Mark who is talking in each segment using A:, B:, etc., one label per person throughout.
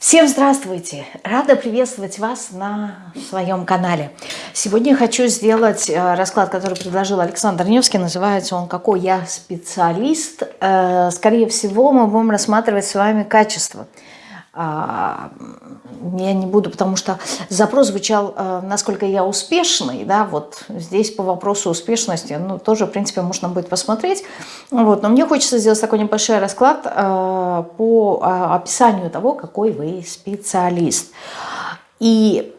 A: Всем здравствуйте! Рада приветствовать вас на своем канале. Сегодня хочу сделать э, расклад, который предложил Александр Невский. Называется он «Какой я специалист?». Э, скорее всего, мы будем рассматривать с вами качество – я не буду, потому что запрос звучал, э, насколько я успешный, да, вот здесь по вопросу успешности, ну, тоже, в принципе, можно будет посмотреть, вот, но мне хочется сделать такой небольшой расклад э, по э, описанию того, какой вы специалист. И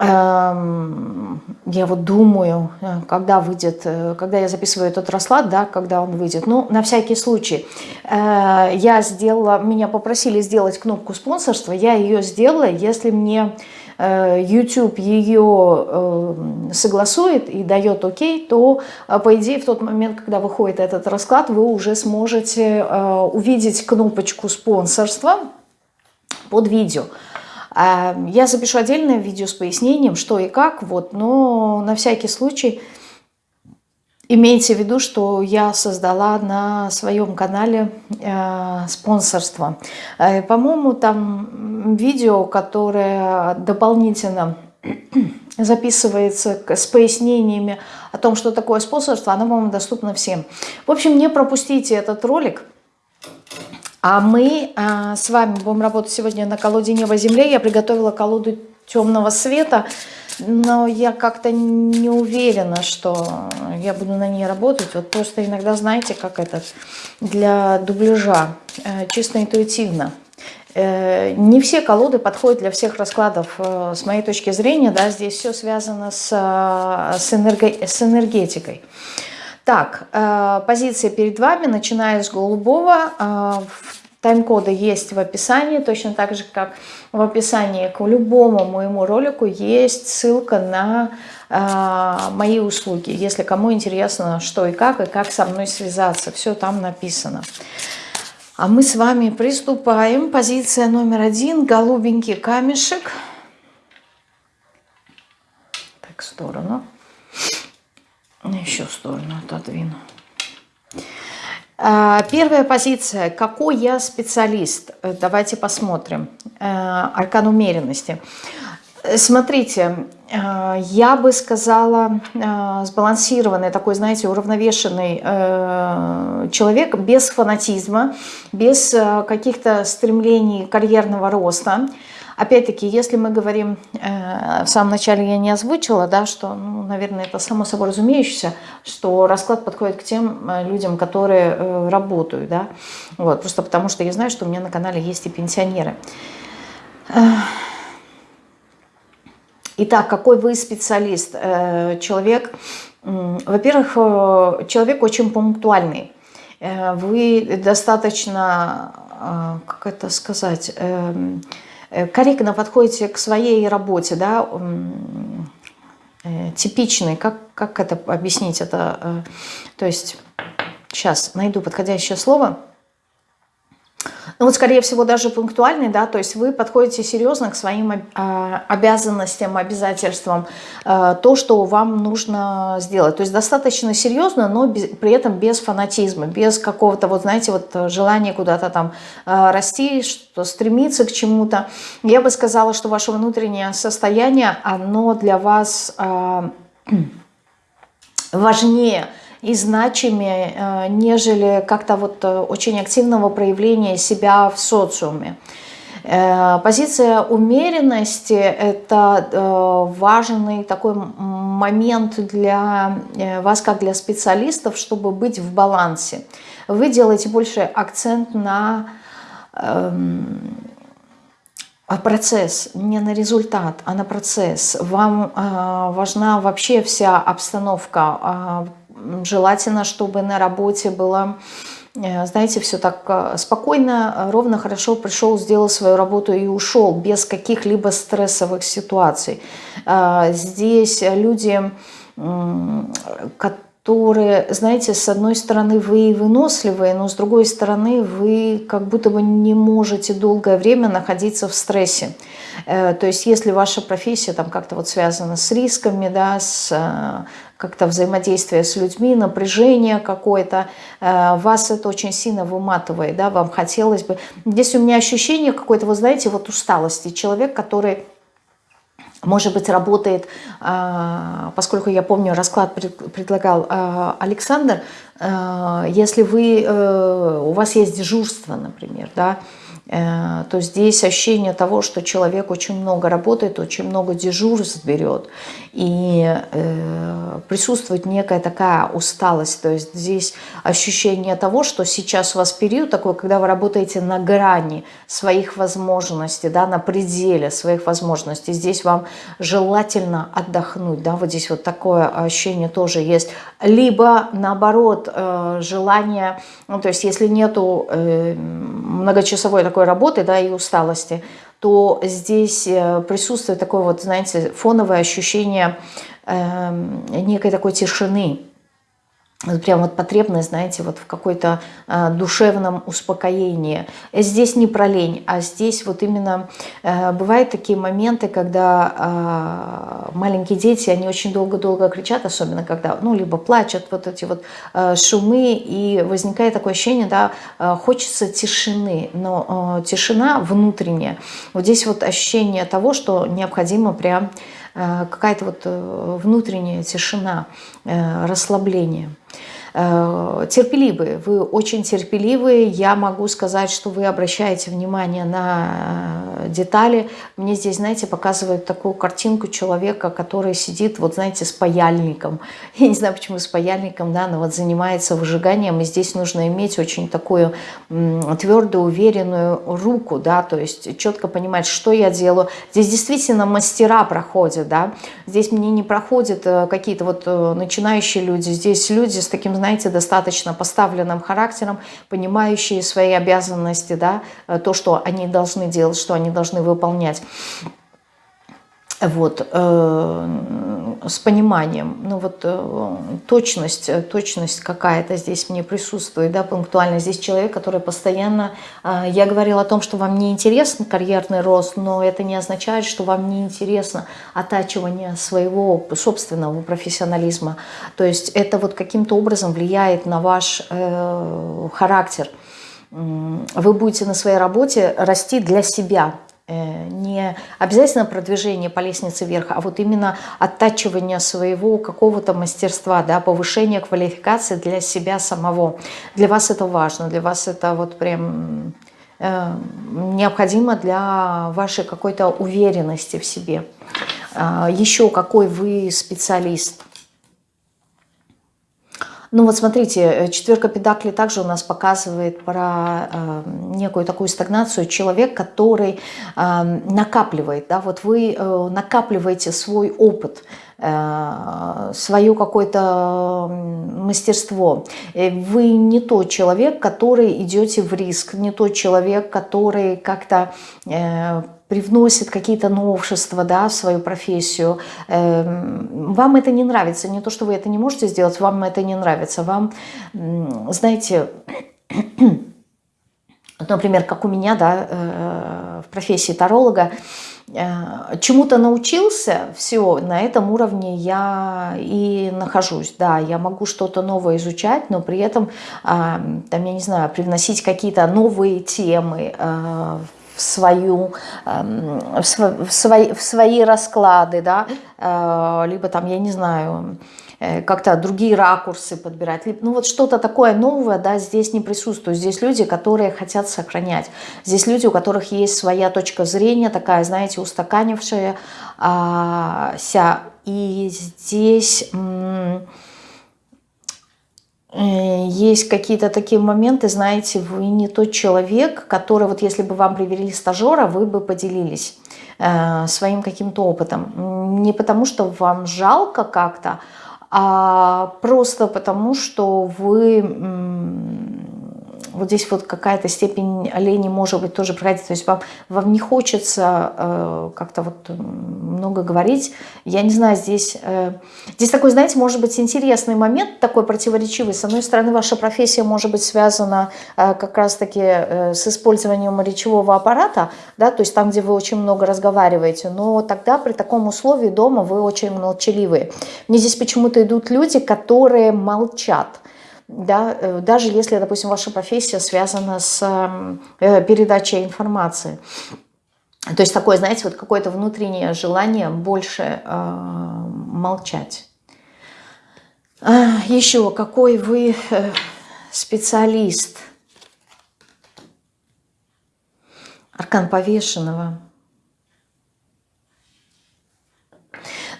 A: я вот думаю, э, когда выйдет, э, когда я записываю этот расклад, да, когда он выйдет. Ну, на всякий случай, э, я сделала, меня попросили сделать кнопку спонсорства, я ее сделала, если мне YouTube ее согласует и дает окей, то, по идее, в тот момент, когда выходит этот расклад, вы уже сможете увидеть кнопочку спонсорства под видео. Я запишу отдельное видео с пояснением, что и как, вот, но на всякий случай имейте в виду, что я создала на своем канале э, спонсорство. Э, По-моему, там видео, которое дополнительно записывается с пояснениями о том, что такое спонсорство, оно, по-моему, доступно всем. В общем, не пропустите этот ролик. А мы а, с вами будем работать сегодня на колоде неба земле. Я приготовила колоду темного света, но я как-то не уверена, что я буду на ней работать. Вот просто иногда, знаете, как это, для дубляжа, э, чисто интуитивно. Э, не все колоды подходят для всех раскладов, э, с моей точки зрения, да, здесь все связано с, с, энерго, с энергетикой. Так, э, позиция перед вами, начиная с голубого. Э, тайм-коды есть в описании, точно так же, как в описании к любому моему ролику есть ссылка на э, мои услуги. Если кому интересно, что и как, и как со мной связаться, все там написано. А мы с вами приступаем. Позиция номер один, голубенький камешек. Так, в сторону. Еще в сторону отодвину. А, первая позиция. Какой я специалист? Э, давайте посмотрим. Э, аркан умеренности. Смотрите, э, я бы сказала, сбалансированный, такой, знаете, уравновешенный человек, без фанатизма, без каких-то стремлений карьерного роста. Опять-таки, если мы говорим, э, в самом начале я не озвучила, да, что, ну, наверное, это само собой разумеющееся, что расклад подходит к тем э, людям, которые э, работают, да, вот, просто потому что я знаю, что у меня на канале есть и пенсионеры. Итак, какой вы специалист? Человек, во-первых, человек очень пунктуальный. Вы достаточно, как это сказать, эм, корректно подходите к своей работе, да, э, типичный, как, как это объяснить, это, э, то есть, сейчас найду подходящее слово – ну вот, скорее всего, даже пунктуальный, да, то есть вы подходите серьезно к своим а, обязанностям, обязательствам, а, то, что вам нужно сделать. То есть достаточно серьезно, но без, при этом без фанатизма, без какого-то, вот знаете, вот желания куда-то там а, расти, что стремиться к чему-то. Я бы сказала, что ваше внутреннее состояние, оно для вас важнее, и значимее, э, нежели как-то вот э, очень активного проявления себя в социуме. Э, позиция умеренности – это важный такой момент для вас, как для специалистов, чтобы быть в балансе. Вы делаете больше акцент на эм, процесс, не на результат, а на процесс. Вам важна вообще вся обстановка, желательно, чтобы на работе было, э, знаете, все так э, спокойно, ровно, хорошо пришел, сделал свою работу и ушел, без каких-либо стрессовых ситуаций. А, здесь люди, которые, знаете, с одной стороны вы выносливые, но с другой стороны вы как будто бы не можете долгое время находиться в стрессе. Э, то есть если ваша профессия там как-то вот связана с рисками, да, с э, как-то взаимодействие с людьми, напряжение какое-то, э, вас это очень сильно выматывает, да, вам хотелось бы. Здесь у меня ощущение какой-то, вы знаете, вот усталости. Человек, который может быть, работает, а, поскольку я помню, расклад предлагал а, Александр, а, если вы, э, у вас есть дежурство, например, да, то здесь ощущение того, что человек очень много работает, очень много дежурств берет, и э, присутствует некая такая усталость. То есть здесь ощущение того, что сейчас у вас период такой, когда вы работаете на грани своих возможностей, да, на пределе своих возможностей. Здесь вам желательно отдохнуть, да, вот здесь вот такое ощущение тоже есть. Либо наоборот, э, желание, ну, то есть если нету многочасовой такой работы да, и усталости, то здесь э, присутствует такое вот, знаете, фоновое ощущение э, некой такой тишины прям вот потребность, знаете, вот в какой-то э, душевном успокоении. Здесь не про лень, а здесь вот именно э, бывают такие моменты, когда э, маленькие дети, они очень долго-долго кричат, особенно когда, ну, либо плачут, вот эти вот э, шумы, и возникает такое ощущение, да, э, хочется тишины, но э, тишина внутренняя. Вот здесь вот ощущение того, что необходимо прям какая-то вот э, внутренняя тишина, э, расслабление. Терпеливые, вы очень терпеливые, я могу сказать, что вы обращаете внимание на детали. Мне здесь, знаете, показывают такую картинку человека, который сидит, вот знаете, с паяльником. Я не знаю, почему с паяльником, да, но вот занимается выжиганием, и здесь нужно иметь очень такую твердую, уверенную руку, да, то есть четко понимать, что я делаю. Здесь действительно мастера проходят, да, здесь мне не проходят какие-то вот начинающие люди, здесь люди с таким, знаете, достаточно поставленным характером, понимающие свои обязанности, да, э, то, что они должны делать, что они должны выполнять вот, э, с пониманием, ну вот э, точность, э, точность какая-то здесь мне присутствует, да, пунктуально. Здесь человек, который постоянно, э, я говорила о том, что вам не интересен карьерный рост, но это не означает, что вам не интересно оттачивание своего собственного профессионализма. То есть это вот каким-то образом влияет на ваш э, характер. Вы будете на своей работе расти для себя, не обязательно продвижение по лестнице вверх, а вот именно оттачивание своего какого-то мастерства, да, повышение квалификации для себя самого. Для вас это важно, для вас это вот прям э, необходимо для вашей какой-то уверенности в себе. Э, еще какой вы специалист – ну вот смотрите, э, четверка педакли также у нас показывает про э, некую такую стагнацию. Человек, который э, накапливает, да, вот вы э, накапливаете свой опыт, свое какое-то мастерство. Э, вы не тот человек, который идете в риск, не тот человек, который как-то привносит какие-то новшества да, в свою профессию, эм, вам это не нравится, не то, что вы это не можете сделать, вам это не нравится, вам, знаете, например, как у меня, да, э, в профессии таролога, э, чему-то научился, все, на этом уровне я и нахожусь, да, я могу что-то новое изучать, но при этом, там, я не знаю, привносить какие-то новые темы э, в, свою, в, свои, в свои расклады, да, э, либо там, я не знаю, э, как-то другие ракурсы подбирать. Ну вот что-то такое новое, да, здесь не присутствует. Здесь люди, которые хотят сохранять. Здесь люди, у которых есть своя точка зрения, такая, знаете, устаканившаяся. И здесь Э, есть какие-то такие моменты, знаете, вы не тот человек, который, вот если бы вам привели стажера, вы бы поделились э, своим каким-то опытом. Не потому, что вам жалко как-то, а просто потому, что вы вот здесь вот какая-то степень лени может быть тоже проходить. То есть вам, вам не хочется э, как-то вот много говорить. Я не знаю, здесь, э, здесь такой, знаете, может быть интересный момент, такой противоречивый. С одной стороны, ваша профессия может быть связана э, как раз-таки э, с использованием речевого аппарата, да, то есть там, где вы очень много разговариваете, но тогда при таком условии дома вы очень молчаливые. Мне здесь почему-то идут люди, которые молчат да, э, даже если, допустим, ваша профессия связана с э, передачей информации. То есть такое, знаете, вот какое-то внутреннее желание больше э, молчать. А, еще, какой вы э, специалист. Аркан повешенного.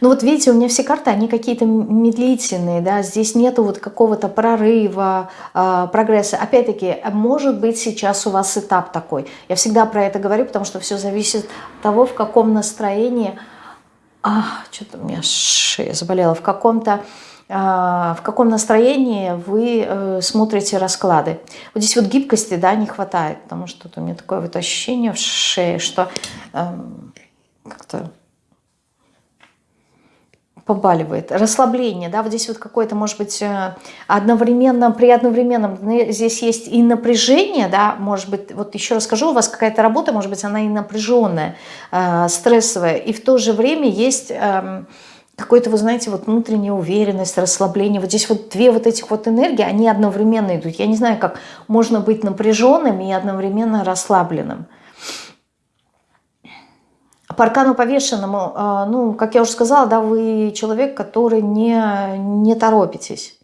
A: Ну вот видите, у меня все карты, они какие-то медлительные, да, здесь нету вот какого-то прорыва, э, прогресса. Опять-таки, может быть сейчас у вас этап такой. Я всегда про это говорю, потому что все зависит от того, в каком настроении... А, что-то у меня шея заболела. В каком-то а, в каком настроении вы э, смотрите расклады. Вот здесь вот гибкости да, не хватает, потому что у меня такое вот ощущение в шее, что э, как-то побаливает. Расслабление, да, вот здесь вот какое-то, может быть, э, одновременно, при одновременном, здесь есть и напряжение, да, может быть, вот еще расскажу, у вас какая-то работа, может быть, она и напряженная, э, стрессовая, и в то же время есть... Э, какой-то, вы знаете, вот внутренняя уверенность, расслабление. Вот здесь вот две вот этих вот энергии, они одновременно идут. Я не знаю, как можно быть напряженным и одновременно расслабленным. По аркану повешенному, а, ну, как я уже сказала, да, вы человек, который не, не торопитесь.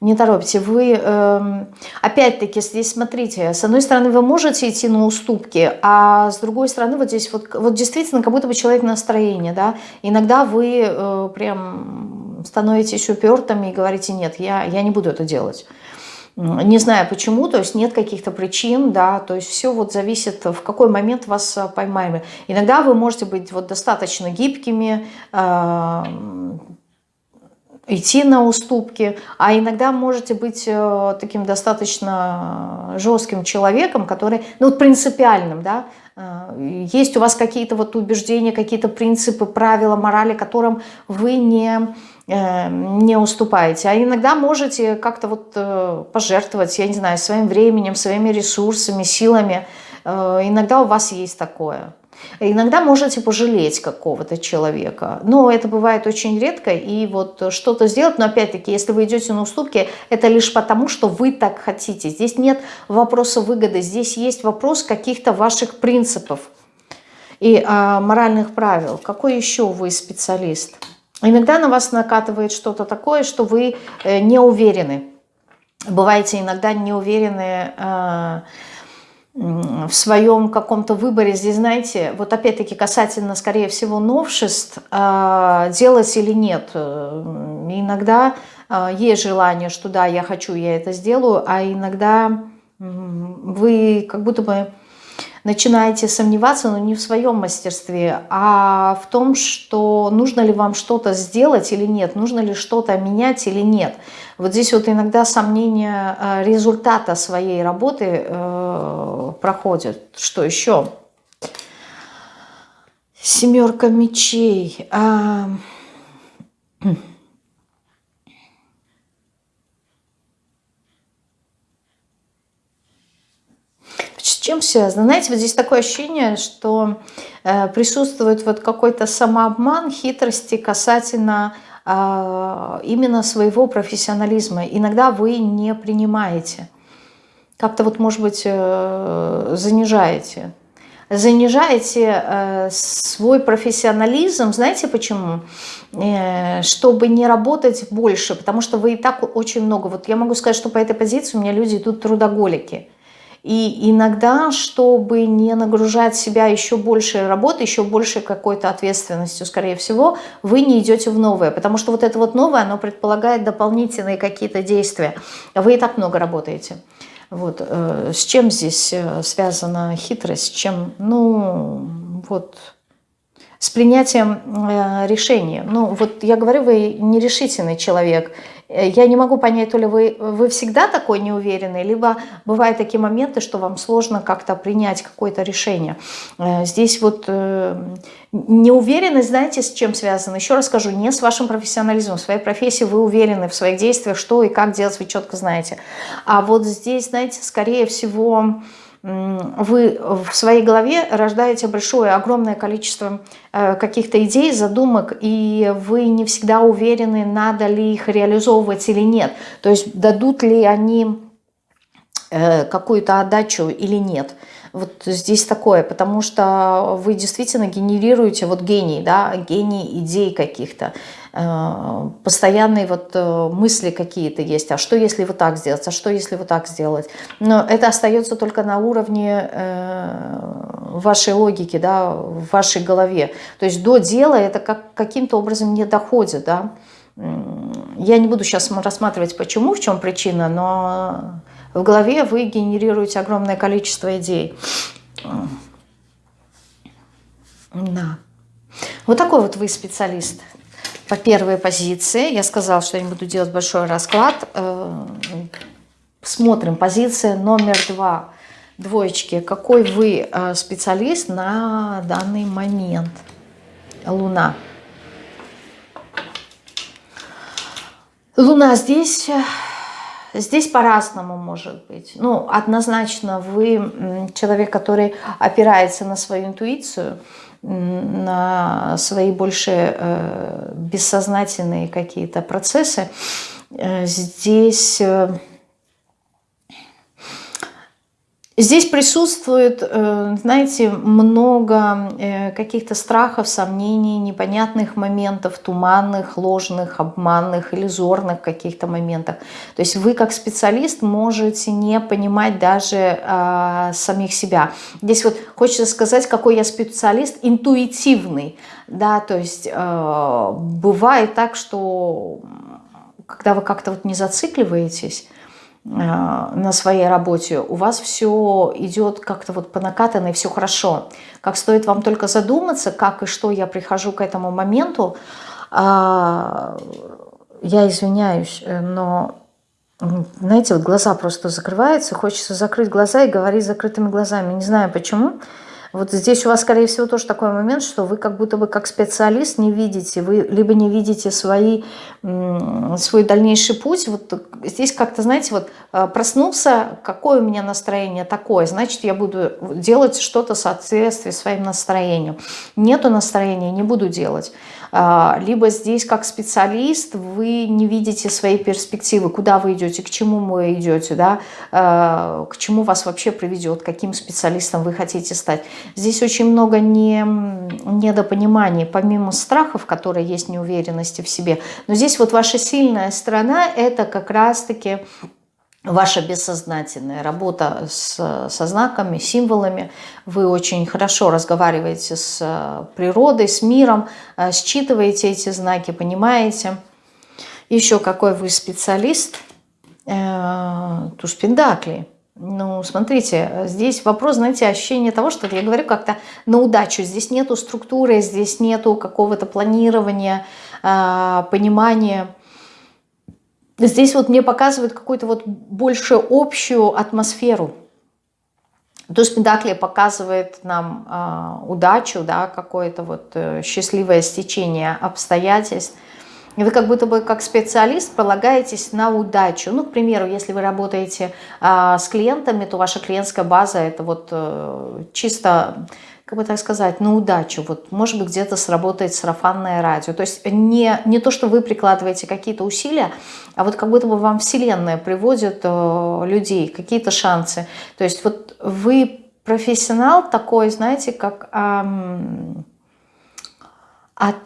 A: Не торопите. Вы, э, опять-таки, здесь смотрите, с одной стороны, вы можете идти на уступки, а с другой стороны, вот здесь вот, вот действительно, как будто бы человек настроение, да. Иногда вы э, прям становитесь упертыми и говорите, нет, я, я не буду это делать не знаю почему, то есть нет каких-то причин, да, то есть все вот зависит, в какой момент вас а, поймаем. Иногда вы можете быть вот достаточно гибкими, э, идти на уступки, а иногда можете быть э, таким достаточно жестким человеком, который, ну принципиальным, да, э, есть у вас какие-то вот убеждения, какие-то принципы, правила, морали, которым вы не Э, не уступаете. А иногда можете как-то вот э, пожертвовать, я не знаю, своим временем, своими ресурсами, силами. Э, иногда у вас есть такое. Иногда можете пожалеть какого-то человека, но это бывает очень редко, и вот что-то сделать, но опять-таки, если вы идете на уступки, это лишь потому, что вы так хотите. Здесь нет вопроса выгоды, здесь есть вопрос каких-то ваших принципов и а, моральных правил. Какой еще вы специалист? Иногда на вас накатывает что-то такое, что вы э, не уверены. Бываете иногда не уверены э, в своем каком-то выборе. Здесь, знаете, вот опять-таки касательно, скорее всего, новшеств, э, делать или нет. Иногда есть желание, что да, я хочу, я это сделаю, а иногда вы как будто бы начинаете сомневаться, но не в своем мастерстве, а в том, что нужно ли вам что-то сделать или нет, нужно ли что-то менять или нет. Вот здесь вот иногда сомнение э, результата своей работы э, проходит. Что еще? Семерка мечей. А... С чем связано? Знаете, вот здесь такое ощущение, что э, присутствует вот какой-то самообман, хитрости касательно э, именно своего профессионализма. Иногда вы не принимаете. Как-то вот, может быть, э, занижаете. Занижаете э, свой профессионализм, знаете почему? Э, чтобы не работать больше, потому что вы и так очень много. Вот я могу сказать, что по этой позиции у меня люди идут трудоголики. И иногда, чтобы не нагружать себя еще большей работой, еще большей какой-то ответственностью, скорее всего, вы не идете в новое. Потому что вот это вот новое, оно предполагает дополнительные какие-то действия. Вы и так много работаете. Вот. Э, с чем здесь э, связана хитрость? С чем? Ну, вот с принятием э, решения. Ну, вот я говорю, вы нерешительный человек. Э, я не могу понять, то ли вы, вы всегда такой неуверенный, либо бывают такие моменты, что вам сложно как-то принять какое-то решение. Э, здесь вот э, неуверенность, знаете, с чем связана? Еще раз скажу, не с вашим профессионализмом. В своей профессии вы уверены в своих действиях, что и как делать, вы четко знаете. А вот здесь, знаете, скорее всего вы в своей голове рождаете большое, огромное количество э, каких-то идей, задумок, и вы не всегда уверены, надо ли их реализовывать или нет. То есть дадут ли они э, какую-то отдачу или нет. Вот здесь такое, потому что вы действительно генерируете вот гений, да, гений идей каких-то. Э, постоянные вот э, мысли какие-то есть, а что если вот так сделать, а что если вот так сделать. Но это остается только на уровне э, вашей логики, да, в вашей голове. То есть до дела это как, каким-то образом не доходит, да. Я не буду сейчас рассматривать, почему, в чем причина, но в голове вы генерируете огромное количество идей. Да. Вот такой вот вы специалист по первой позиции. Я сказала, что я не буду делать большой расклад. Э, смотрим. Позиция номер два. Двоечки. Какой вы э, специалист на данный момент? Луна. Луна здесь... Здесь по-разному может быть. Ну, однозначно вы человек, который опирается на свою интуицию, на свои больше э, бессознательные какие-то процессы, э, здесь э, Здесь присутствует, э, знаете, много э, каких-то страхов, сомнений, непонятных моментов, туманных, ложных, обманных, иллюзорных каких-то моментах. То есть вы как специалист можете не понимать даже э, самих себя. Здесь вот хочется сказать, какой я специалист, интуитивный. Да, то есть э, бывает так, что когда вы как-то вот не зацикливаетесь, на своей работе, у вас все идет как-то вот по накатанной, все хорошо. Как стоит вам только задуматься, как и что я прихожу к этому моменту, а, я извиняюсь, э, но, знаете, вот глаза просто закрываются, хочется закрыть глаза и говорить закрытыми глазами. Не знаю почему. Вот здесь у вас, скорее всего, тоже такой момент, что вы как будто бы как специалист не видите, вы либо не видите свои, свой дальнейший путь. Вот здесь как-то, знаете, вот э, проснулся, какое у меня настроение такое, значит, я буду делать что-то в соответствии своим настроением. Нету настроения, не буду делать. А, либо здесь как специалист вы не видите своей перспективы, куда вы идете, к чему вы идете, да, а, к чему вас вообще приведет, каким специалистом вы хотите стать. Здесь очень много не, недопониманий, помимо страхов, которые есть неуверенности в себе. Но здесь вот ваша сильная сторона – это как раз-таки ваша бессознательная работа с, со знаками, символами. Вы очень хорошо разговариваете с э, природой, с миром, э, считываете эти знаки, понимаете. Еще какой вы специалист. Э, туз Пендакли. Ну, смотрите, здесь вопрос, знаете, ощущение того, что я говорю как-то на удачу. Здесь нету структуры, здесь нету какого-то планирования, понимания Здесь вот мне показывают какую-то вот больше общую атмосферу. Туз Педакли показывает нам э, удачу, да, какое-то вот э, счастливое стечение обстоятельств. И вы как будто бы как специалист полагаетесь на удачу. Ну, к примеру, если вы работаете э, с клиентами, то ваша клиентская база это вот э, чисто как бы так сказать, на удачу. Вот, может быть, где-то сработает сарафанное радио. То есть не, не то, что вы прикладываете какие-то усилия, а вот как будто бы вам Вселенная приводит э, людей, какие-то шансы. То есть вот вы профессионал такой, знаете, как эм, от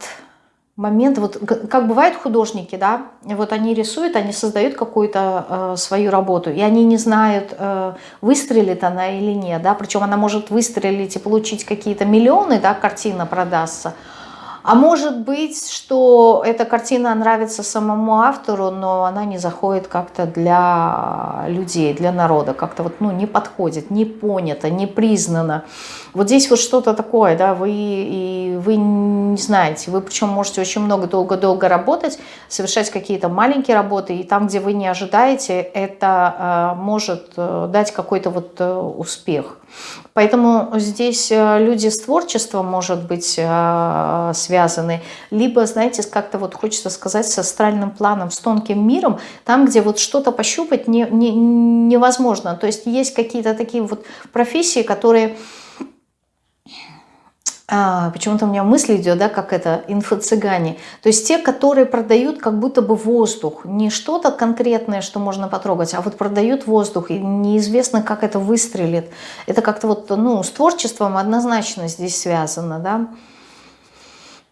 A: момент, вот как бывают художники, да, вот они рисуют, они создают какую-то э, свою работу, и они не знают, э, выстрелит она или нет, да, причем она может выстрелить и получить какие-то миллионы, да, картина продастся, А может быть, что эта картина нравится самому автору, но она не заходит как-то для людей, для народа, как-то вот, ну, не подходит, не понята, не признана. Вот здесь вот что-то такое, да, вы, и вы не знаете, вы причем можете очень много, долго-долго работать, совершать какие-то маленькие работы, и там, где вы не ожидаете, это э, может э, дать какой-то вот э, успех. Поэтому здесь э, люди с творчеством, может быть, э, связаны, либо, знаете, как-то вот хочется сказать, с астральным планом, с тонким миром, там, где вот что-то пощупать не, не, невозможно. То есть есть какие-то такие вот профессии, которые а, почему-то у меня мысль идет, да, как это, инфо-цыгане. То есть те, которые продают как будто бы воздух. Не что-то конкретное, что можно потрогать, а вот продают воздух. И неизвестно, как это выстрелит. Это как-то вот, ну, с творчеством однозначно здесь связано, да.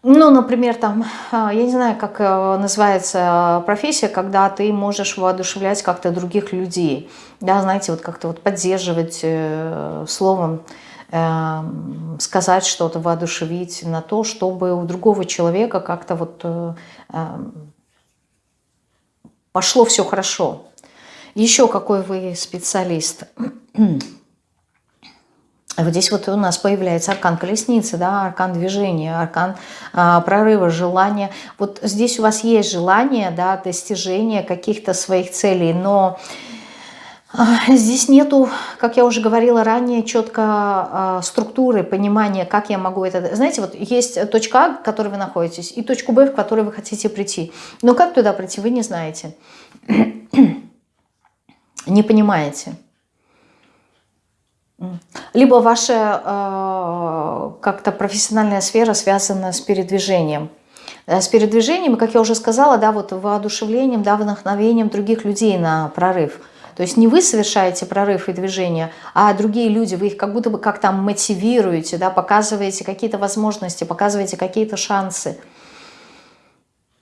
A: Ну, например, там, а, я не знаю, как э, называется профессия, когда ты можешь воодушевлять как-то других людей. Да, знаете, вот как-то вот поддерживать э, словом, сказать что-то, воодушевить на то, чтобы у другого человека как-то вот э, эм, пошло все хорошо. Еще какой вы специалист. Вот здесь вот у нас появляется аркан колесницы, да, аркан движения, аркан а, прорыва, желания. Вот здесь у вас есть желание, да, достижения каких-то своих целей, но Здесь нету, как я уже говорила ранее, четко а, структуры, понимания, как я могу это... Знаете, вот есть точка А, в которой вы находитесь, и точку Б, в которой вы хотите прийти. Но как туда прийти, вы не знаете. Не понимаете. Либо ваша э, как-то профессиональная сфера связана с передвижением. С передвижением, как я уже сказала, да, вот воодушевлением, да, вдохновением других людей на прорыв – то есть не вы совершаете прорыв и движение, а другие люди, вы их как будто бы как там мотивируете, да, показываете какие-то возможности, показываете какие-то шансы.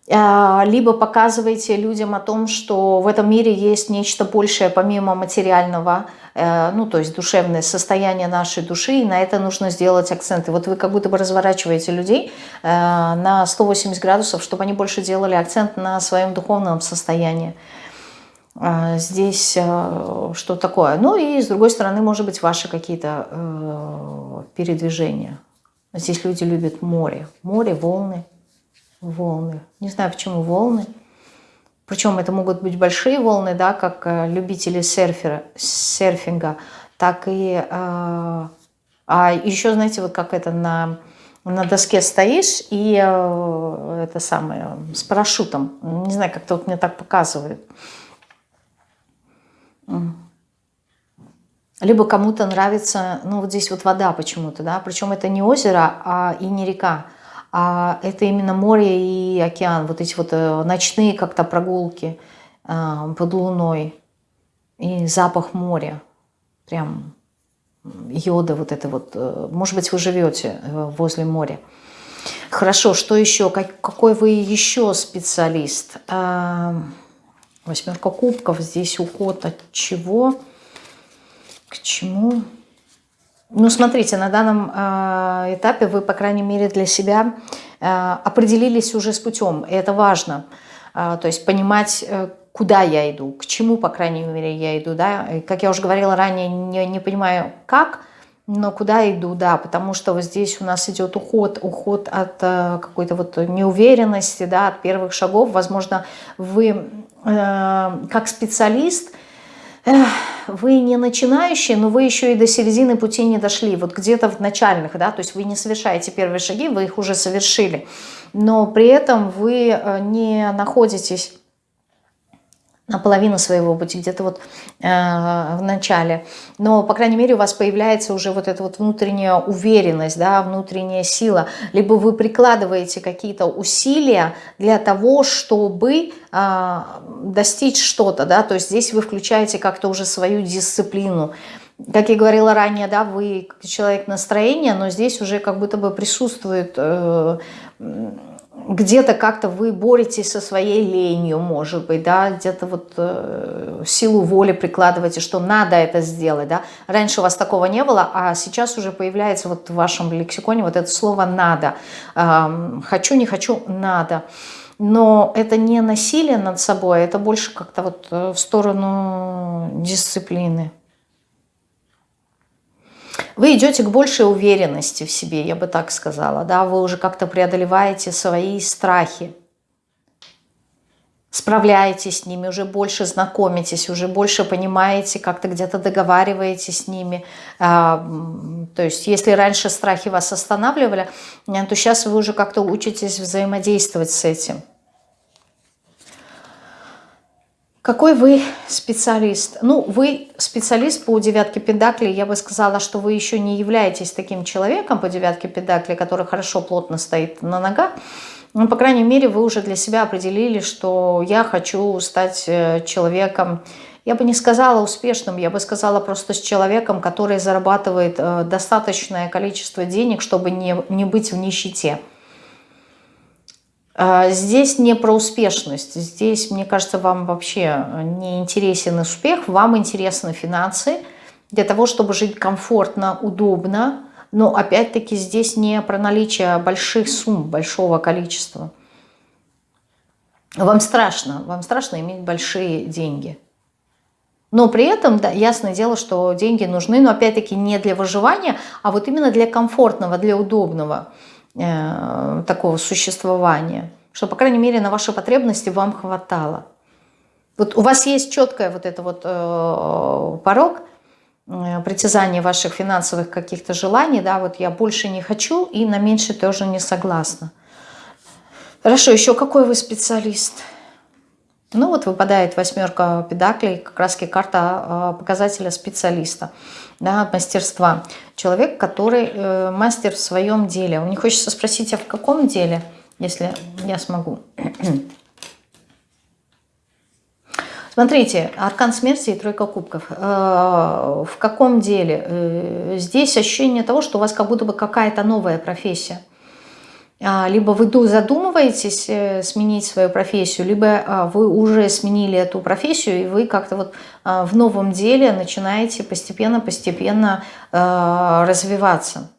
A: А, либо показываете людям о том, что в этом мире есть нечто большее помимо материального, э, ну то есть душевное состояние нашей души, и на это нужно сделать акценты. Вот вы как будто бы разворачиваете людей э, на 180 градусов, чтобы они больше делали акцент на своем духовном состоянии. А, здесь э, что такое. Ну и с другой стороны, может быть, ваши какие-то э, передвижения. Здесь люди любят море. Море, волны, волны. Не знаю, почему волны. Причем это могут быть большие волны, да, как э, любители серфера, серфинга, так и... А еще, знаете, вот как это на, на доске стоишь, и это самое, с парашютом. Не знаю, как-то вот мне так показывают. Либо кому-то нравится, ну вот здесь вот вода почему-то, да, причем это не озеро а, и не река, а это именно море и океан, вот эти вот э, ночные как-то прогулки э, под луной и запах моря, прям йода вот это вот, э, может быть вы живете возле моря. Хорошо, что еще, как, какой вы еще специалист? Э, Восьмерка кубков, здесь уход от чего, к чему. Ну, смотрите, на данном э, этапе вы, по крайней мере, для себя э, определились уже с путем, и это важно. Э, то есть понимать, э, куда я иду, к чему, по крайней мере, я иду. Да? И, как я уже говорила ранее, не, не понимаю, как, но куда иду, да, потому что вот здесь у нас идет уход, уход от э, какой-то вот неуверенности, да, от первых шагов. Возможно, вы как специалист, э, вы не начинающий, но вы еще и до середины пути не дошли, вот где-то в начальных, да, то есть вы не совершаете первые шаги, вы их уже совершили, но при этом вы э, не находитесь наполовину своего пути, где-то вот э, в начале. Но, по крайней мере, у вас появляется уже вот эта вот внутренняя уверенность, да, внутренняя сила. Либо вы прикладываете какие-то усилия для того, чтобы э, достичь что-то, да, то есть здесь вы включаете как-то уже свою дисциплину. Как я говорила ранее, да, вы человек настроения, но здесь уже как будто бы присутствует... Э, где-то как-то вы боретесь со своей ленью, может быть, да, где-то вот э, силу воли прикладываете, что надо это сделать, да. Раньше у вас такого не было, а сейчас уже появляется вот в вашем лексиконе вот это слово «надо». Э, хочу, не хочу, надо. Но это не насилие над собой, это больше как-то вот э, в сторону дисциплины. Вы идете к большей уверенности в себе, я бы так сказала. Да? Вы уже как-то преодолеваете свои страхи. Справляетесь с ними, уже больше знакомитесь, уже больше понимаете, как-то где-то договариваетесь с ними. А, то есть если раньше страхи вас останавливали, то сейчас вы уже как-то учитесь взаимодействовать с этим. Какой вы специалист? Ну, вы специалист по девятке педаклей. Я бы сказала, что вы еще не являетесь таким человеком по девятке педаклей, который хорошо, плотно стоит на ногах. Но, по крайней мере, вы уже для себя определили, что я хочу стать э, человеком, я бы не сказала успешным, я бы сказала просто с человеком, который зарабатывает э, достаточное количество денег, чтобы не, не быть в нищете. А, здесь не про успешность. Здесь, мне кажется, вам вообще не интересен успех, вам интересны финансы для того, чтобы жить комфортно, удобно. Но опять-таки здесь не про наличие больших сумм, большого количества. Вам страшно, вам страшно иметь большие деньги. Но при этом, да, ясное дело, что деньги нужны, но опять-таки не для выживания, а вот именно для комфортного, для удобного. Э, такого существования, что, по крайней мере, на ваши потребности вам хватало. Вот у вас есть четкая вот это вот э, порог э, притязания ваших финансовых каких-то желаний, да, вот я больше не хочу и на меньше тоже не согласна. Хорошо, еще какой вы специалист? Ну вот выпадает восьмерка педаклей, как раз карта показателя специалиста да, мастерства. Человек, который э, мастер в своем деле. Мне хочется спросить, а в каком деле, если я смогу? Смотрите, аркан смерти и тройка кубков. Э, в каком деле? Э, здесь ощущение того, что у вас как будто бы какая-то новая профессия. А, либо вы задумываетесь э, сменить свою профессию, либо а, вы уже сменили эту профессию, и вы как-то вот а, в новом деле начинаете постепенно-постепенно развиваться.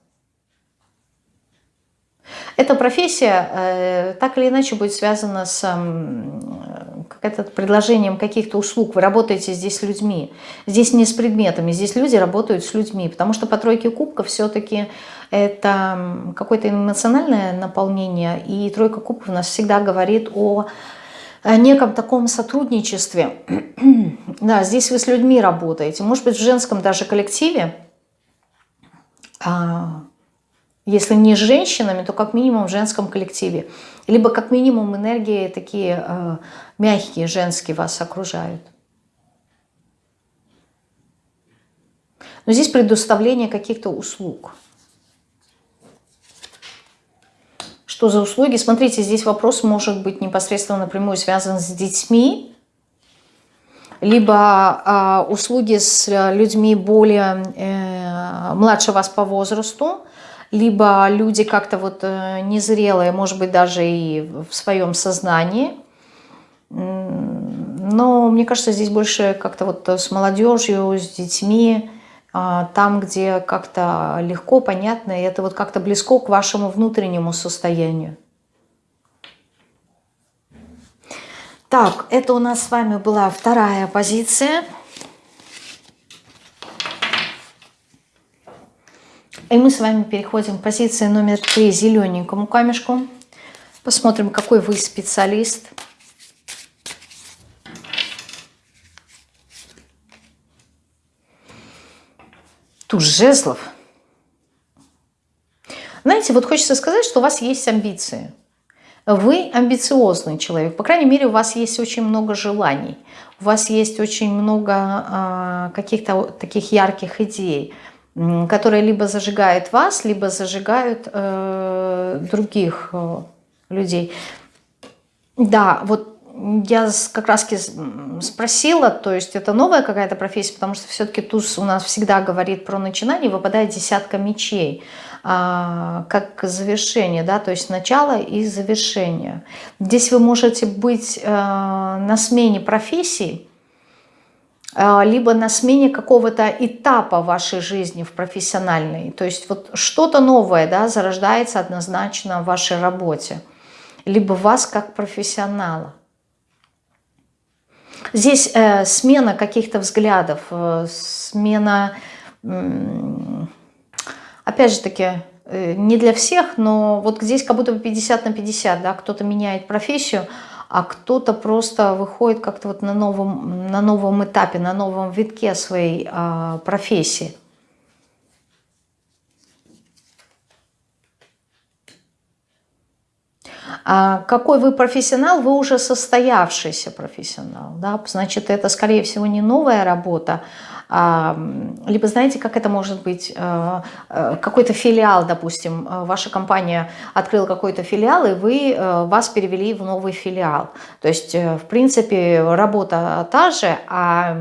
A: Эта профессия э, так или иначе будет связана с как предложением каких-то услуг. Вы работаете здесь с людьми. Здесь не с предметами, здесь люди работают с людьми. Потому что по тройке кубков все-таки это какое-то эмоциональное наполнение. И тройка кубков у нас всегда говорит о неком таком сотрудничестве. да, здесь вы с людьми работаете. Может быть, в женском даже коллективе. А, если не с женщинами, то как минимум в женском коллективе. Либо как минимум энергии такие э, мягкие, женские вас окружают. Но здесь предоставление каких-то услуг. Что за услуги? Смотрите, здесь вопрос может быть непосредственно напрямую связан с детьми, либо э, услуги с людьми более э, младше вас по возрасту, либо люди как-то вот э, незрелые, может быть, даже и в своем сознании. Но мне кажется, здесь больше как-то вот с молодежью, с детьми, а, там, где как-то легко, понятно, и это вот как-то близко к вашему внутреннему состоянию. Так, это у нас с вами была вторая позиция. И мы с вами переходим к позиции номер три, зелененькому камешку. Посмотрим, какой вы специалист. Туз жезлов. Знаете, вот хочется сказать, что у вас есть амбиции. Вы амбициозный человек. По крайней мере, у вас есть очень много желаний. У вас есть очень много э, каких-то таких ярких идей которые либо зажигают вас, либо зажигают э, других э, людей. Да, вот я как раз спросила, то есть это новая какая-то профессия, потому что все-таки туз у нас всегда говорит про начинание, выпадает десятка мечей. а, как завершение, да, то есть начало и завершение. Здесь вы можете быть а, на смене профессии, а, либо на смене какого-то этапа вашей жизни в профессиональной. То есть вот что-то новое да, зарождается однозначно в вашей работе, либо вас как профессионала. Здесь э, смена каких-то взглядов, э, смена, э, опять же таки, э, не для всех, но вот здесь как будто бы 50 на 50, да, кто-то меняет профессию, а кто-то просто выходит как-то вот на новом, на новом этапе, на новом витке своей а, профессии. Какой вы профессионал, вы уже состоявшийся профессионал. Да? Значит, это, скорее всего, не новая работа, а, либо знаете, как это может быть, э, э, какой-то филиал, допустим, э, ваша компания открыла какой-то филиал, и вы, вас перевели в новый филиал. То есть, в принципе, работа та же, а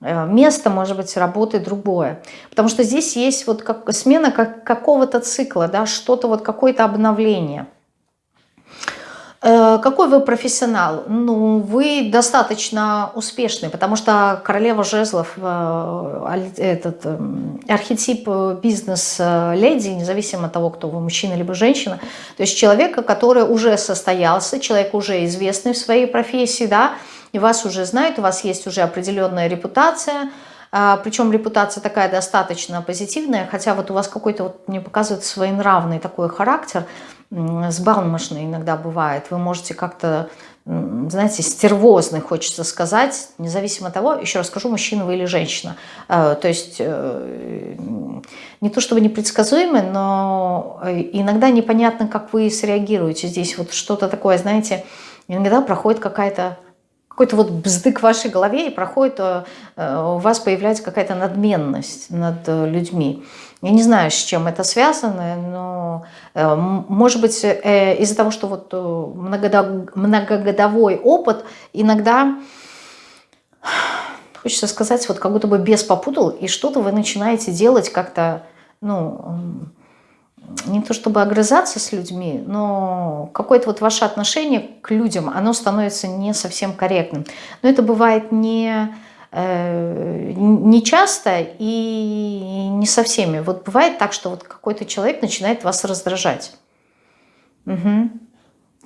A: место, может быть, работы другое. Потому что здесь есть вот как смена как, какого-то цикла, да, что-то вот, какое-то обновление – какой вы профессионал? Ну, вы достаточно успешный, потому что королева жезлов, э, этот эм, архетип бизнес-леди, независимо от того, кто вы, мужчина либо женщина, то есть человека, который уже состоялся, человек уже известный в своей профессии, да, и вас уже знают, у вас есть уже определенная репутация, причем репутация такая достаточно позитивная, хотя вот у вас какой-то, вот, мне показывает, своенравный такой характер, сбалмошный иногда бывает. Вы можете как-то, знаете, стервозный, хочется сказать, независимо от того, еще раз скажу, мужчина вы или женщина. А, то есть э, не то чтобы непредсказуемый, но э, иногда непонятно, как вы среагируете здесь. Вот что-то такое, знаете, иногда проходит какая-то какой-то вот бздык в вашей голове и проходит, э, у вас появляется какая-то надменность над людьми. Я не знаю, с чем это связано, но э, может быть э, из-за того, что вот э, многогодовой опыт иногда, хочется сказать, вот как будто бы без попутал, и что-то вы начинаете делать как-то, ну, не то чтобы огрызаться с людьми, но какое-то вот ваше отношение к людям, оно становится не совсем корректным. Но это бывает не Э, не часто и не со всеми. Вот бывает так, что вот какой-то человек начинает вас раздражать. Угу.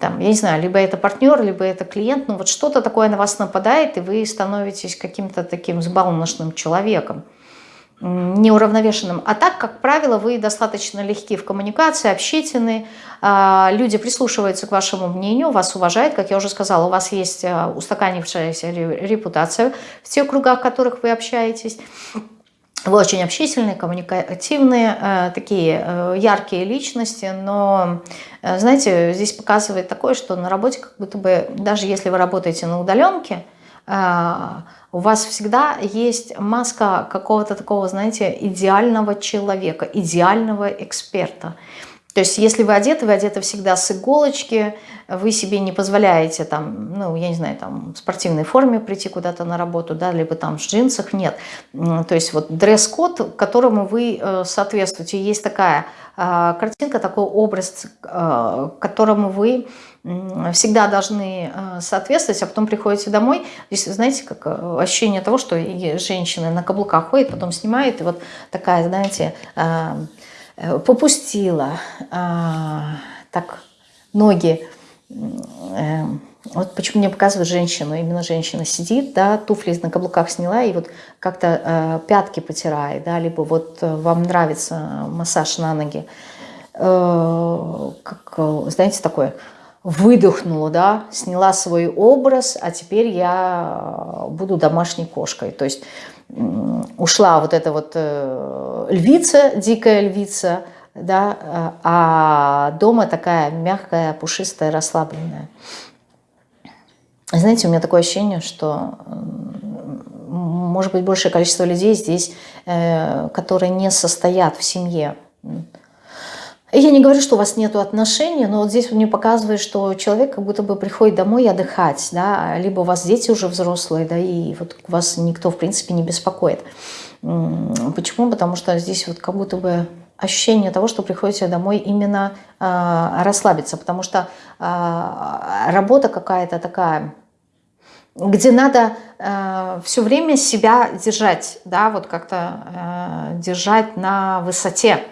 A: Там, я не знаю, либо это партнер, либо это клиент, но вот что-то такое на вас нападает, и вы становитесь каким-то таким сбалмошным человеком неуравновешенным. А так, как правило, вы достаточно легки в коммуникации, общительны, а, люди прислушиваются к вашему мнению, вас уважают, как я уже сказала, у вас есть а, устаканившаяся репутация в тех кругах, в которых вы общаетесь. Вы очень общительные, коммуникативные, э, такие э, яркие личности, но, э, знаете, здесь показывает такое, что на работе как будто бы, даже если вы работаете на удаленке, у вас всегда есть маска какого-то такого, знаете, идеального человека, идеального эксперта. То есть если вы одеты, вы одеты всегда с иголочки, вы себе не позволяете там, ну, я не знаю, там в спортивной форме прийти куда-то на работу, да, либо там в джинсах, нет. То есть вот дресс-код, которому вы э, соответствуете. Есть такая э, картинка, такой образ, э, которому вы всегда должны соответствовать, а потом приходите домой, здесь, знаете, как ощущение того, что женщины на каблуках ходят, потом снимают, и вот такая, знаете, попустила, так ноги Эм, вот почему мне показывают женщину, именно женщина сидит, да, туфли на каблуках сняла и вот как-то э, пятки потирает, да, либо вот э, вам нравится массаж на ноги, э, как, знаете, такое, выдохнула, да, сняла свой образ, а теперь я буду домашней кошкой, то есть ушла вот эта вот э, львица, дикая львица, да, а дома такая мягкая, пушистая, расслабленная. Знаете, у меня такое ощущение, что может быть большее количество людей здесь, э, которые не состоят в семье. Я не говорю, что у вас нет отношений, но вот здесь мне показывает, что человек как будто бы приходит домой отдыхать, да, либо у вас дети уже взрослые, да, и вот вас никто, в принципе, не беспокоит. Почему? Потому что здесь вот как будто бы ощущение того, что приходите домой именно э, расслабиться, потому что э, работа какая-то такая, где надо э, все время себя держать, да, вот как-то э, держать на высоте,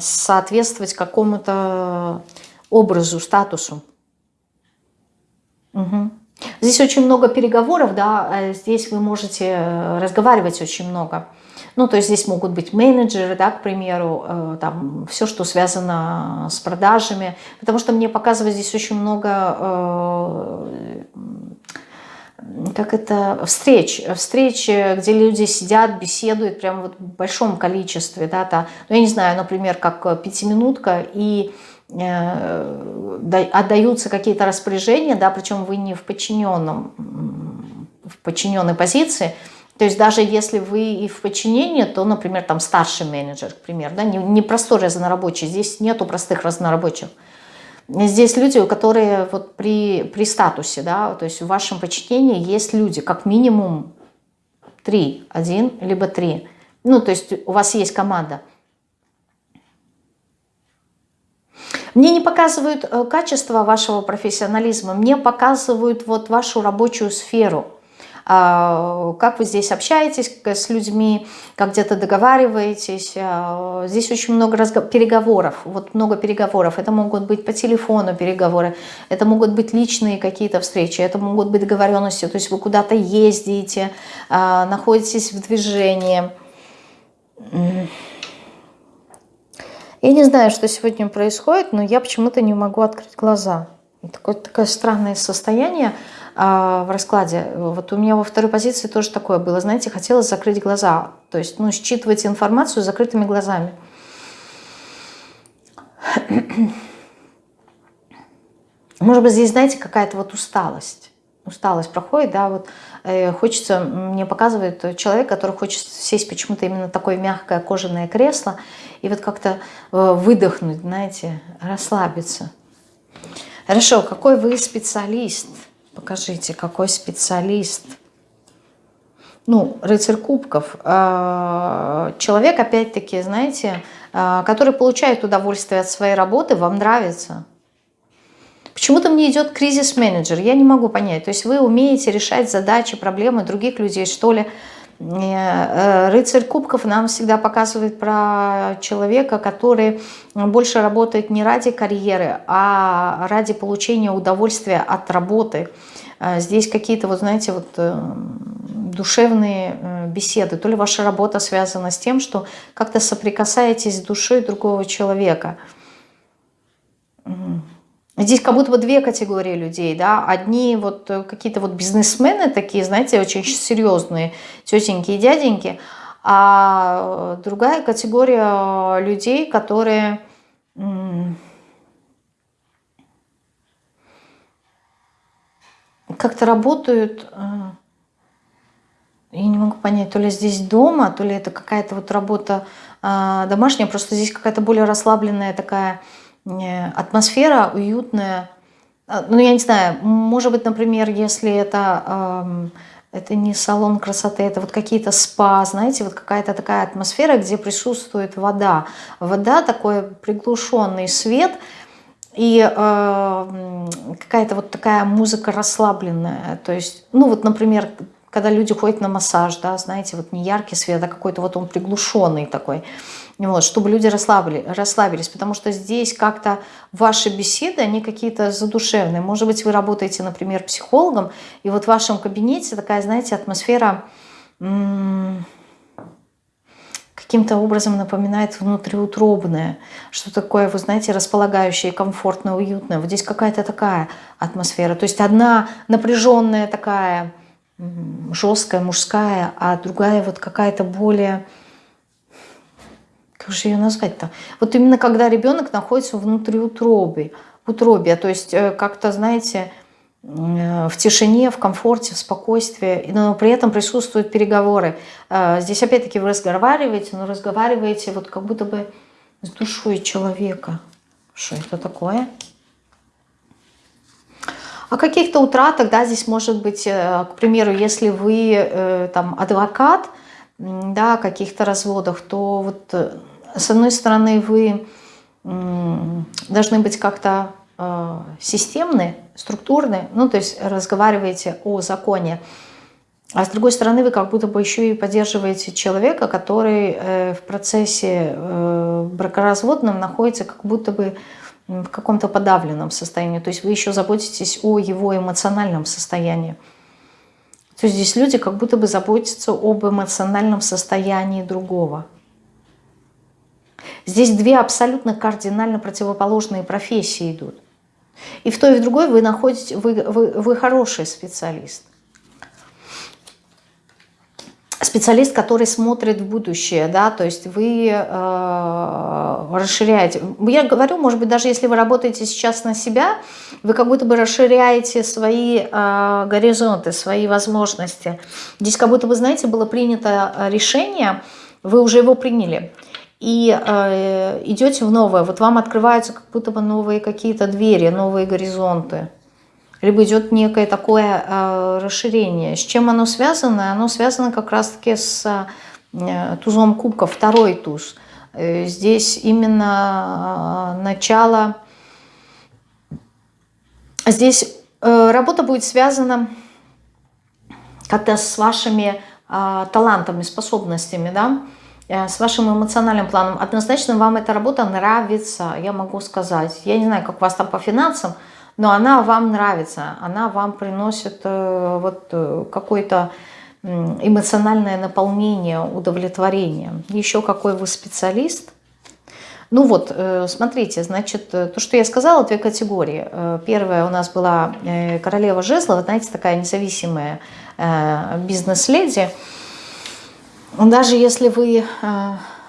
A: соответствовать какому-то образу, статусу. Угу. Здесь очень много переговоров, да, э, здесь вы можете э, разговаривать очень много. Ну, то есть здесь могут быть менеджеры, да, к примеру, э, там все, что связано с продажами, потому что мне показывает здесь очень много, как это, встреч, встреч, где люди сидят, беседуют прямо вот в большом количестве, да, то, ну, я не знаю, например, как пятиминутка, и отдаются какие-то распоряжения, да, причем вы не в подчиненном, в подчиненной позиции, то есть даже если вы и в подчинении, то, например, там старший менеджер, к примеру, да, не, не простой разнорабочий, здесь нету простых разнорабочих. Здесь люди, которые вот при, при статусе, да, то есть в вашем подчинении есть люди, как минимум три, один либо три. Ну, то есть у вас есть команда – Мне не показывают э, качество вашего профессионализма, мне показывают вот вашу рабочую сферу. А, как вы здесь общаетесь с людьми, как где-то договариваетесь. А, здесь очень много переговоров, вот много переговоров. Это могут быть по телефону переговоры, это могут быть личные какие-то встречи, это могут быть договоренности, то есть вы куда-то ездите, а, находитесь в движении. Я не знаю, что сегодня происходит, но я почему-то не могу открыть глаза. Такое, такое странное состояние в раскладе. Вот у меня во второй позиции тоже такое было. Знаете, хотелось закрыть глаза. То есть, ну, считывать информацию закрытыми глазами. Может быть, здесь, знаете, какая-то вот усталость. Усталость проходит, да, вот э, хочется, мне показывает человек, который хочет сесть почему-то именно такое мягкое кожаное кресло, и вот как-то э, выдохнуть, знаете, расслабиться. Хорошо, какой вы специалист? Покажите, какой специалист. Ну, рыцарь кубков. Э, человек, опять-таки, знаете, э, который получает удовольствие от своей работы, вам нравится. Почему-то мне идет кризис-менеджер, я не могу понять. То есть вы умеете решать задачи, проблемы других людей, что ли, рыцарь кубков нам всегда показывает про человека, который больше работает не ради карьеры, а ради получения удовольствия от работы. Э, здесь какие-то, вот знаете, вот э, душевные беседы. То ли ваша работа связана с тем, что как-то соприкасаетесь с душой другого человека. Здесь как будто бы две категории людей, да, одни вот э, какие-то вот бизнесмены такие, знаете, очень серьезные, тетеньки и дяденьки, а другая категория людей, которые как-то работают, э, я не могу понять, то ли здесь дома, то ли это какая-то вот работа э, домашняя, просто здесь какая-то более расслабленная такая Э, атмосфера уютная. А, ну, я не знаю, может быть, например, если это, это не салон красоты, это вот какие-то спа, знаете, вот какая-то такая атмосфера, где присутствует вода. Вода, такой приглушенный свет и э, какая-то вот такая музыка расслабленная. То есть, ну вот, например, когда люди ходят на массаж, да, знаете, вот не яркий свет, а какой-то вот он приглушенный такой вот, чтобы люди расслабили, расслабились, потому что здесь как-то ваши беседы, они какие-то задушевные. Может быть, вы работаете, например, психологом, и вот в вашем кабинете такая, знаете, атмосфера каким-то образом напоминает внутриутробное, что такое, вы знаете, располагающее, комфортное, уютное. Вот здесь какая-то такая атмосфера. То есть одна напряженная такая, жесткая, мужская, а другая вот какая-то более как же ее назвать-то? Вот именно когда ребенок находится внутри утробы, утробе, то есть э, как-то, знаете, э, в тишине, в комфорте, в спокойствии, но при этом присутствуют переговоры. Э, здесь опять-таки вы разговариваете, но разговариваете вот как будто бы с душой человека. Что это такое? О каких-то утратах, да, здесь может быть, к примеру, если вы там адвокат, да, каких-то разводах, то вот с одной стороны, вы должны быть как-то э, системны, структурны, ну, то есть разговариваете о законе, а с другой стороны, вы как будто бы еще и поддерживаете человека, который э, в процессе э, бракоразводном находится как будто бы в каком-то подавленном состоянии. То есть вы еще заботитесь о его эмоциональном состоянии. То есть здесь люди как будто бы заботятся об эмоциональном состоянии другого. Здесь две абсолютно кардинально противоположные профессии идут. И в той и в другой вы находите, вы, вы, вы хороший специалист специалист, который смотрит в будущее, да, то есть вы э, расширяете. Я говорю, может быть, даже если вы работаете сейчас на себя, вы как будто бы расширяете свои э, горизонты, свои возможности. Здесь как будто бы, знаете, было принято решение, вы уже его приняли, и э, идете в новое, вот вам открываются как будто бы новые какие-то двери, новые горизонты либо идет некое такое э, расширение. С чем оно связано? Оно связано как раз-таки с э, тузом кубка, второй туз. Э, здесь именно э, начало... Здесь э, работа будет связана как-то с вашими э, талантами, способностями, да, с вашим эмоциональным планом. Однозначно вам эта работа нравится, я могу сказать. Я не знаю, как у вас там по финансам, но она вам нравится, она вам приносит э, вот э, какое-то эмоциональное наполнение, удовлетворение. Еще какой вы специалист. Ну вот, э, смотрите, значит, то, что я сказала, две категории. Первая у нас была королева жезлов, знаете, такая независимая бизнес-леди. Даже если вы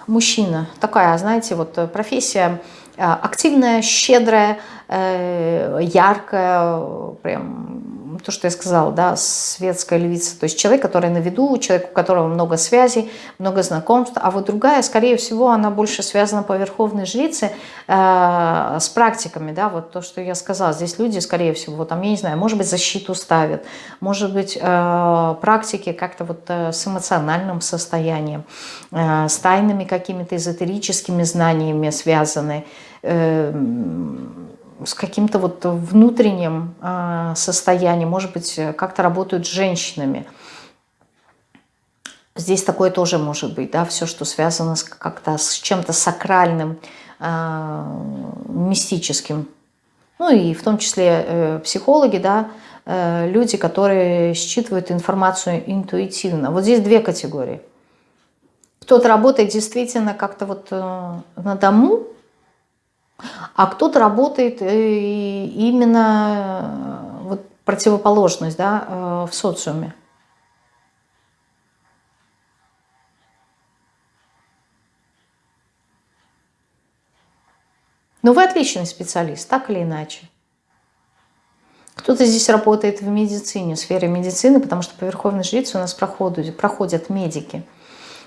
A: мужчина, такая, знаете, вот профессия активная, щедрая, Э, яркая, прям то, что я сказала, да, светская львица, то есть человек, который на виду, человек, у которого много связей, много знакомств, а вот другая, скорее всего, она больше связана по верховной жрице э, с практиками, да, вот то, что я сказала, здесь люди, скорее всего, там, я не знаю, может быть, защиту ставят, может быть, э, практики как-то вот э, с эмоциональным состоянием, э, с тайными какими-то эзотерическими знаниями связаны, э, с каким-то вот внутренним а, состоянием, может быть, как-то работают с женщинами. Здесь такое тоже может быть, да, все, что связано как-то с чем-то сакральным, а, мистическим. Ну и в том числе э, психологи, да, э, люди, которые считывают информацию интуитивно. Вот здесь две категории. Кто-то работает действительно как-то вот э, на дому, а кто-то работает э, именно э, вот противоположность да, э, в социуме. Но вы отличный специалист, так или иначе. Кто-то здесь работает в медицине, в сфере медицины, потому что по Верховной Жрице у нас проходят, проходят медики.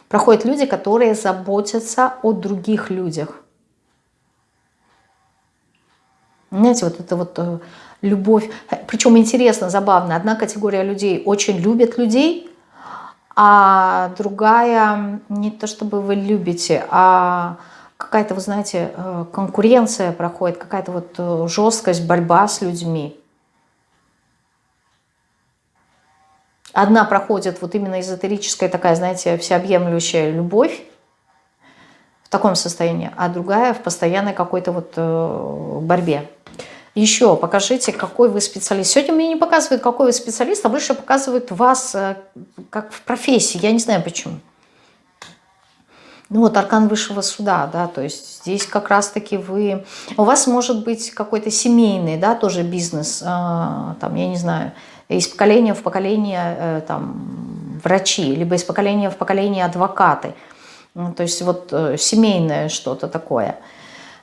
A: Проходят люди, которые заботятся о других людях. Знаете, вот это вот э, любовь. Причем интересно, забавно. Одна категория людей очень любит людей, а другая не то чтобы вы любите, а какая-то, вы знаете, э, конкуренция проходит, какая-то вот э, жесткость, борьба с людьми. Одна проходит вот именно эзотерическая такая, знаете, всеобъемлющая любовь, в таком состоянии, а другая в постоянной какой-то вот борьбе. Еще покажите, какой вы специалист. Сегодня мне не показывают, какой вы специалист, а больше показывают вас э, как в профессии. Я не знаю почему. Ну вот аркан высшего суда, да, то есть здесь как раз-таки вы... У вас может быть какой-то семейный, да, тоже бизнес, а, там, я не знаю, из поколения в поколение э, там врачи, либо из поколения в поколение адвокаты. Ну, то есть вот э, семейное что-то такое –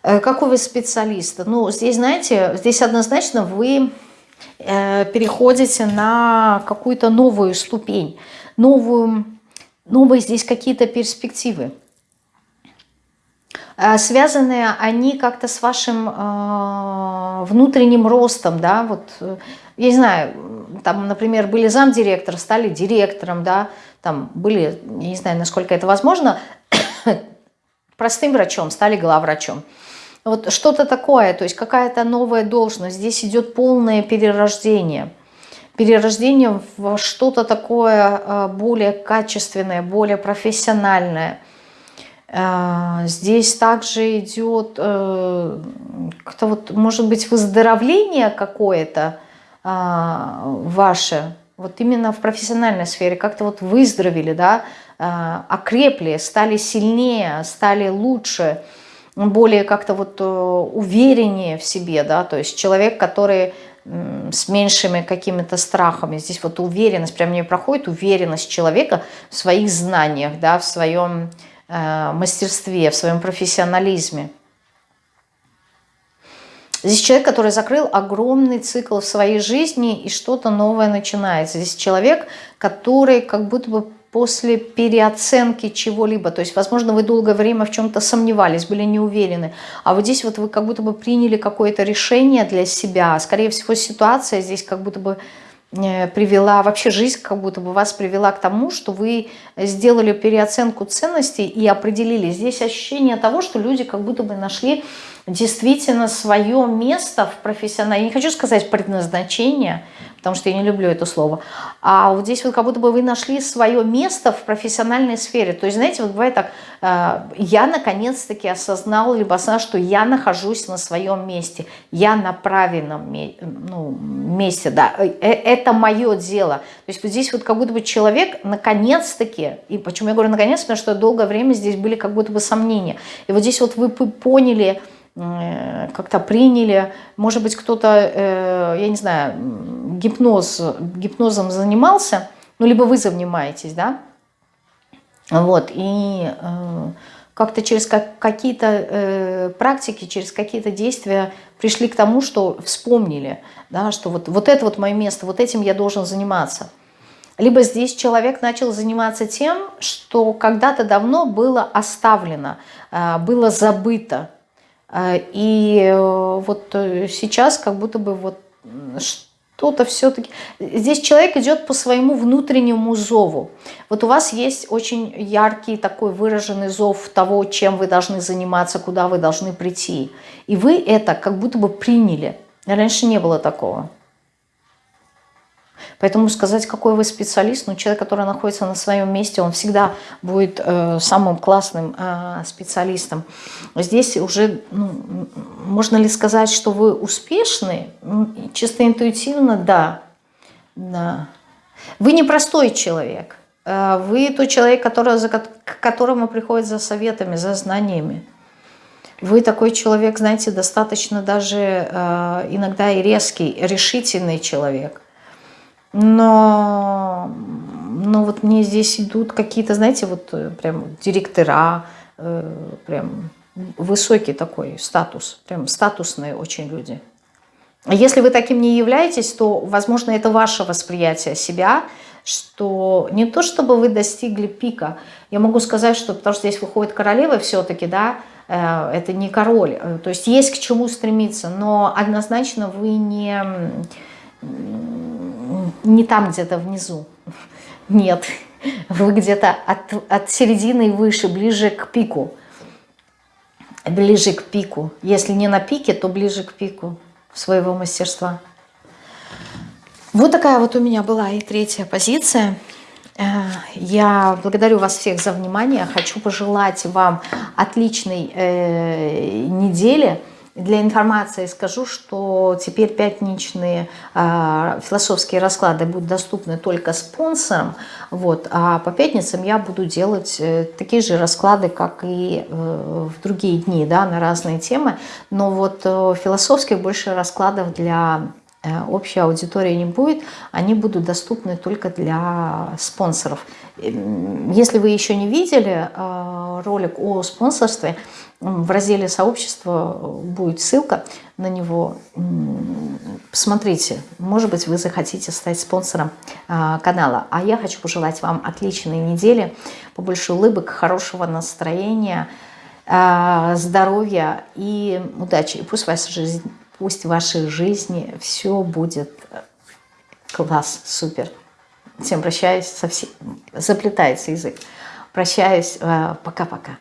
A: Э, какой вы специалист? Ну, здесь, знаете, здесь однозначно вы э, переходите на какую-то новую ступень, новую, новые здесь какие-то перспективы. Э, связаны они как-то с вашим внутренним ростом, да, вот, я не знаю, там, например, были замдиректора, стали директором, да, там были, я не знаю, насколько это возможно, простым врачом, стали главврачом. Вот что-то такое, то есть какая-то новая должность. Здесь идет полное перерождение. Перерождение в что-то такое э, более качественное, более профессиональное. Э, здесь также идет э, как-то вот, может быть, выздоровление какое-то ваше, вот именно в профессиональной сфере, как-то вот выздоровели, да, окрепли, стали сильнее, стали лучше, более как-то вот увереннее в себе, да, то есть человек, который с меньшими какими-то страхами. Здесь вот уверенность, прям не проходит уверенность человека в своих знаниях, да, в своем э, мастерстве, в своем профессионализме. Здесь человек, который закрыл огромный цикл в своей жизни, и что-то новое начинается. Здесь человек, который как будто бы после переоценки чего-либо. То есть, возможно, вы долгое время в чем-то сомневались, были не уверены. А вот здесь вот вы как будто бы приняли какое-то решение для себя. Скорее всего, ситуация здесь как будто бы э, привела, вообще жизнь как будто бы вас привела к тому, что вы сделали переоценку ценностей и определили. Здесь ощущение того, что люди как будто бы нашли действительно свое место в профессиональном, я не хочу сказать предназначение, потому что я не люблю это слово, а вот здесь вот как будто бы вы нашли свое место в профессиональной сфере. То есть, знаете, вот бывает так, э, я наконец-таки осознал, либо осознал, что я нахожусь на своем месте, я на правильном ну, месте, да, э, э, это мое дело. То есть вот здесь вот как будто бы человек наконец-таки, и почему я говорю наконец, потому что долгое время здесь были как будто бы сомнения. И вот здесь вот вы поняли, как-то приняли. Может быть, кто-то, э, я не знаю, гипноз, гипнозом занимался, ну, либо вы занимаетесь, да, вот, и э, как-то через какие-то практики, через какие-то действия пришли к тому, что вспомнили, да, что вот, вот это вот мое место, вот этим я должен заниматься. Либо здесь человек начал заниматься тем, что когда-то давно было оставлено, было забыто, и э, вот э, сейчас как будто бы вот что-то все-таки... Здесь человек идет по своему внутреннему зову. Вот у вас есть очень яркий такой выраженный зов того, чем вы должны заниматься, куда вы должны прийти. И вы это как будто бы приняли. Раньше не было такого. Поэтому сказать, какой вы специалист, ну, человек, который находится на своем месте, он всегда будет э, самым классным э, специалистом. Здесь уже, ну, можно ли сказать, что вы успешны? Чисто интуитивно, да. да. Вы не простой человек. Э, вы тот человек, который, за, к которому приходит за советами, за знаниями. Вы такой человек, знаете, достаточно даже э, иногда и резкий, решительный человек но, но вот мне здесь идут какие-то, знаете, вот э, прям директора, э, прям высокий такой статус, прям статусные очень люди. Если вы таким не являетесь, то, возможно, это ваше восприятие себя, что не то, чтобы вы достигли пика. Я могу сказать, что, потому что здесь выходит королева все-таки, да, э, это не король. То есть есть к чему стремиться, но однозначно вы не не там где-то внизу. Нет, вы где-то от, от середины выше, ближе к пику. Ближе к пику. Если не на пике, то ближе к пику своего мастерства. Вот такая вот у меня была и третья позиция. Э, я благодарю вас всех за внимание. Хочу пожелать вам отличной э, недели. Для информации скажу, что теперь пятничные э, философские расклады будут доступны только спонсорам, вот, а по пятницам я буду делать э, такие же расклады, как и э, в другие дни, да, на разные темы, но вот э, философских больше раскладов для общей аудитории не будет, они будут доступны только для спонсоров. Если вы еще не видели э, ролик о спонсорстве, в разделе сообщества будет ссылка на него. Посмотрите, может быть, вы захотите стать спонсором а, канала. А я хочу пожелать вам отличной недели, побольше улыбок, хорошего настроения, здоровья и удачи. И пусть, ваша жизнь, пусть в вашей жизни все будет класс, супер. Всем прощаюсь, совсем заплетается язык. Прощаюсь, а, пока-пока.